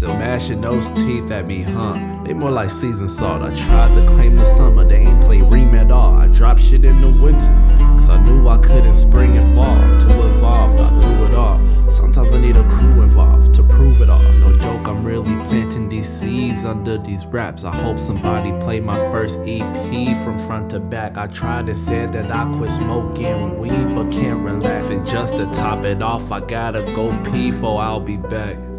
Still mashing those teeth at me, huh? They more like seasoned salt. I tried to claim the summer, they ain't play Ream at all. I dropped shit in the winter, cause I knew I couldn't spring and fall. To evolve, I do it all. Sometimes I need a crew involved to prove it all. No joke, I'm really planting these seeds under these wraps. I hope somebody play my first EP from front to back. I tried and said that I quit smoking weed, but can't relax. And just to top it off, I gotta go pee, for I'll be back.